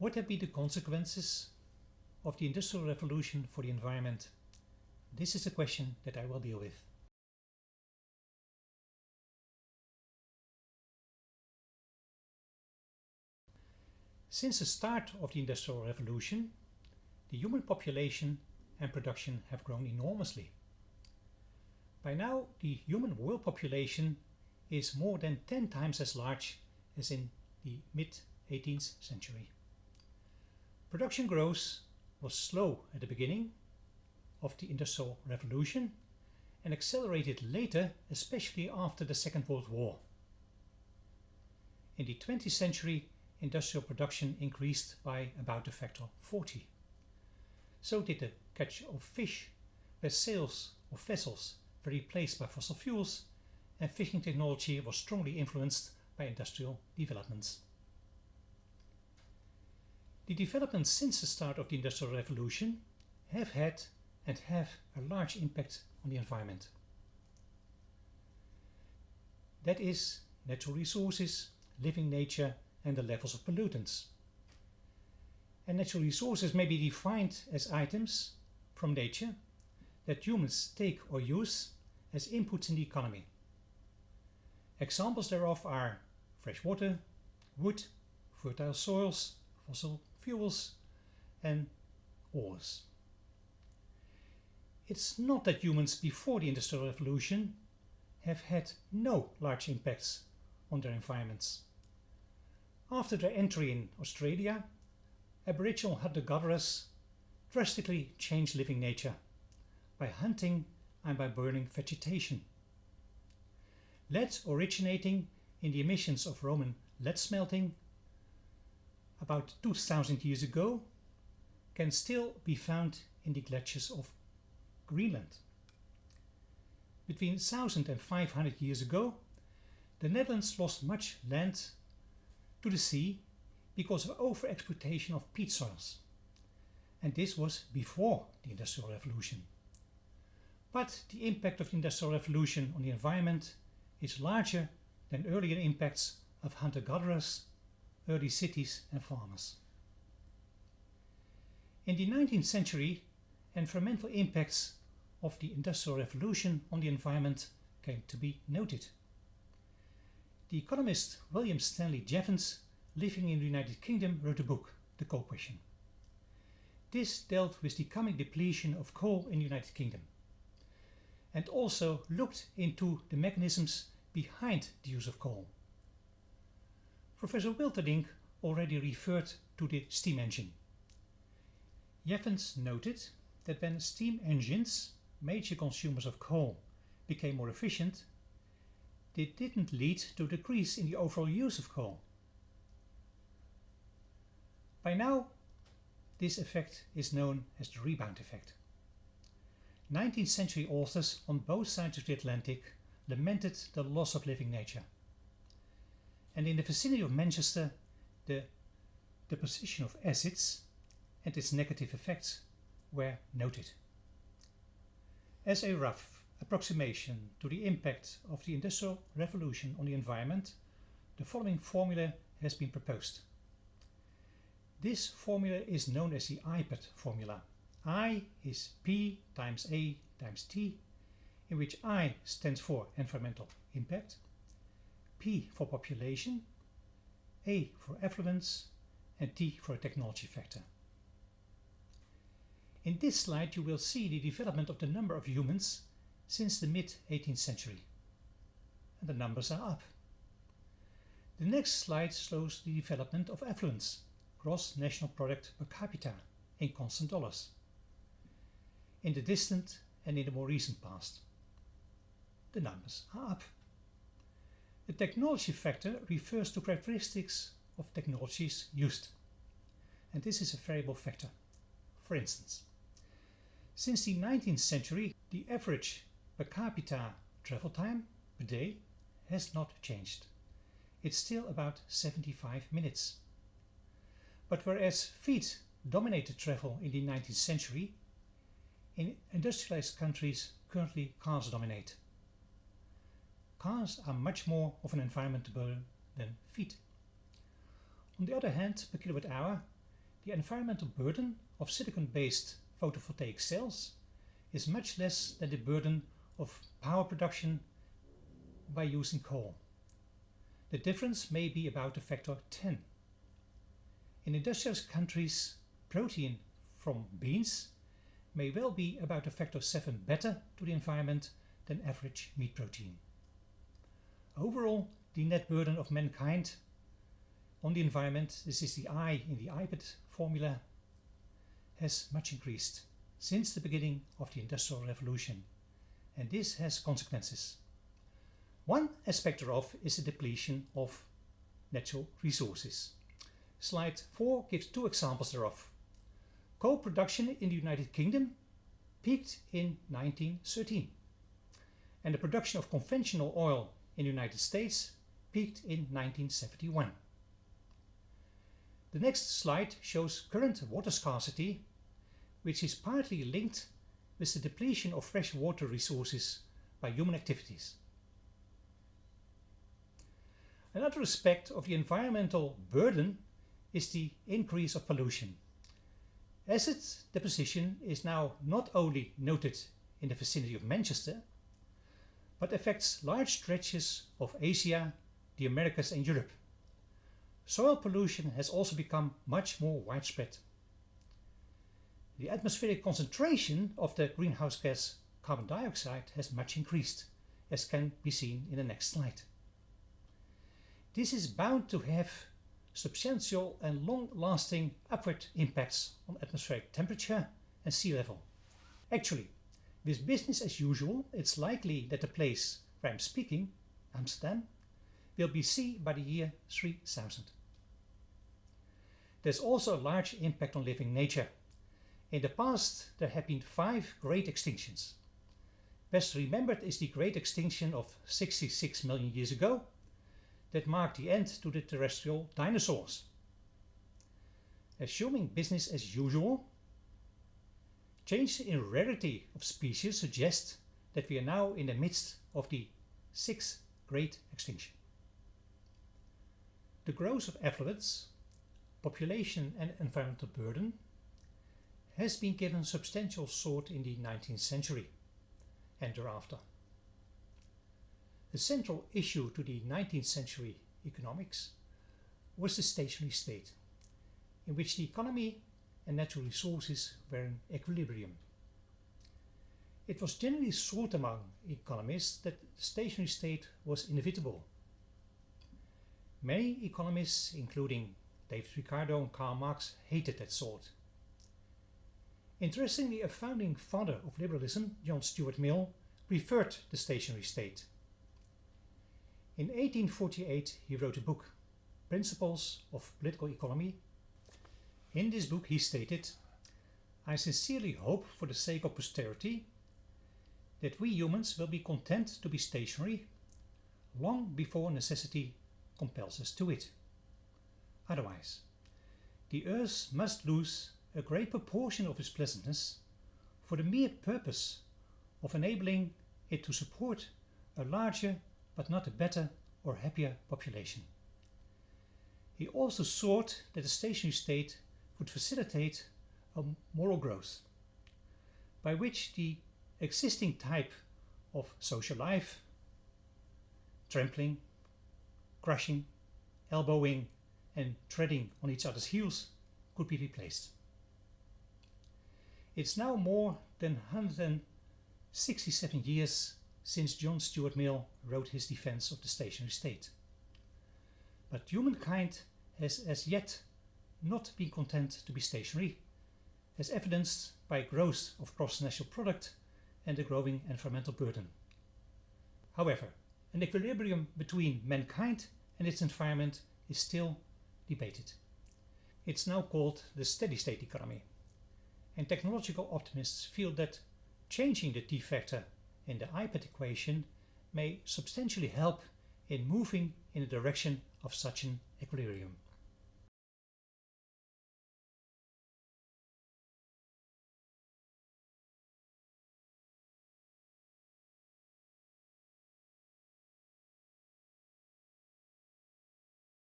What have been the consequences of the Industrial Revolution for the environment? This is a question that I will deal with. Since the start of the Industrial Revolution, the human population and production have grown enormously. By now, the human world population is more than 10 times as large as in the mid-18th century. Production growth was slow at the beginning of the Industrial Revolution and accelerated later, especially after the Second World War. In the 20th century, industrial production increased by about a factor of 40. So did the catch of fish, where sails of vessels were replaced by fossil fuels and fishing technology was strongly influenced by industrial developments. The developments since the start of the Industrial Revolution have had and have a large impact on the environment. That is natural resources, living nature and the levels of pollutants. And natural resources may be defined as items from nature that humans take or use as inputs in the economy. Examples thereof are fresh water, wood, fertile soils, fossil fuels and ores. It's not that humans before the Industrial Revolution have had no large impacts on their environments. After their entry in Australia, Aboriginal hunter-gatherers drastically changed living nature by hunting and by burning vegetation. Lead originating in the emissions of Roman lead smelting about 2000 years ago can still be found in the glaciers of Greenland. Between 1000 and 500 years ago, the Netherlands lost much land to the sea because of overexploitation of peat soils. And this was before the Industrial Revolution. But the impact of the Industrial Revolution on the environment is larger than earlier impacts of hunter-gatherers, early cities and farmers. In the 19th century, environmental impacts of the Industrial Revolution on the environment came to be noted. The economist William Stanley Jevons, living in the United Kingdom, wrote a book, The Coal Question. This dealt with the coming depletion of coal in the United Kingdom and also looked into the mechanisms behind the use of coal. Professor Wilterding already referred to the steam engine. Jevons noted that when steam engines, major consumers of coal, became more efficient, they didn't lead to a decrease in the overall use of coal. By now, this effect is known as the rebound effect. 19th century authors on both sides of the Atlantic lamented the loss of living nature. And in the vicinity of Manchester, the deposition of acids and its negative effects were noted. As a rough approximation to the impact of the Industrial Revolution on the environment, the following formula has been proposed. This formula is known as the IPAT formula I is P times A times T, in which I stands for environmental impact, P for population, A for affluence, and T for a technology factor. In this slide you will see the development of the number of humans since the mid-18th century. And the numbers are up. The next slide shows the development of affluence, gross national product per capita, in constant dollars in the distant and in the more recent past. The numbers are up. The technology factor refers to characteristics of technologies used. And this is a variable factor. For instance, since the 19th century, the average per capita travel time per day has not changed. It's still about 75 minutes. But whereas feet dominated travel in the 19th century, in industrialized countries, currently cars dominate. Cars are much more of an environmental burden than feet. On the other hand, per kilowatt hour, the environmental burden of silicon-based photovoltaic cells is much less than the burden of power production by using coal. The difference may be about a factor 10. In industrialized countries, protein from beans may well be about a factor 7 better to the environment than average meat protein. Overall, the net burden of mankind on the environment, this is the I in the IPAT formula, has much increased since the beginning of the Industrial Revolution and this has consequences. One aspect thereof is the depletion of natural resources. Slide 4 gives two examples thereof. Coal production in the United Kingdom peaked in 1913 and the production of conventional oil in the United States peaked in 1971. The next slide shows current water scarcity, which is partly linked with the depletion of fresh water resources by human activities. Another aspect of the environmental burden is the increase of pollution. Acid deposition is now not only noted in the vicinity of Manchester, but affects large stretches of Asia, the Americas and Europe. Soil pollution has also become much more widespread. The atmospheric concentration of the greenhouse gas carbon dioxide has much increased, as can be seen in the next slide. This is bound to have substantial and long-lasting upward impacts on atmospheric temperature and sea level. Actually, with business as usual, it's likely that the place where I'm speaking, Amsterdam, will be sea by the year 3000. There's also a large impact on living nature. In the past there have been five great extinctions. Best remembered is the great extinction of 66 million years ago that marked the end to the terrestrial dinosaurs. Assuming business as usual, change in rarity of species suggests that we are now in the midst of the sixth great extinction. The growth of affluence population and environmental burden has been given substantial thought in the 19th century and thereafter. The central issue to the 19th century economics was the stationary state, in which the economy and natural resources were in equilibrium. It was generally thought among economists that the stationary state was inevitable. Many economists, including David Ricardo and Karl Marx hated that thought. Interestingly, a founding father of liberalism, John Stuart Mill, preferred the stationary state. In 1848 he wrote a book, Principles of Political Economy. In this book he stated, I sincerely hope for the sake of posterity that we humans will be content to be stationary long before necessity compels us to it. Otherwise, the earth must lose a great proportion of its pleasantness for the mere purpose of enabling it to support a larger but not a better or happier population. He also thought that the stationary state would facilitate a moral growth, by which the existing type of social life, trampling, crushing, elbowing and treading on each other's heels could be replaced. It's now more than 167 years since John Stuart Mill wrote his defense of the stationary state. But humankind has as yet not been content to be stationary, as evidenced by growth of gross national product and the growing environmental burden. However, an equilibrium between mankind and its environment is still debated. It's now called the steady state economy. And technological optimists feel that changing the t factor in the IPAT equation may substantially help in moving in the direction of such an equilibrium.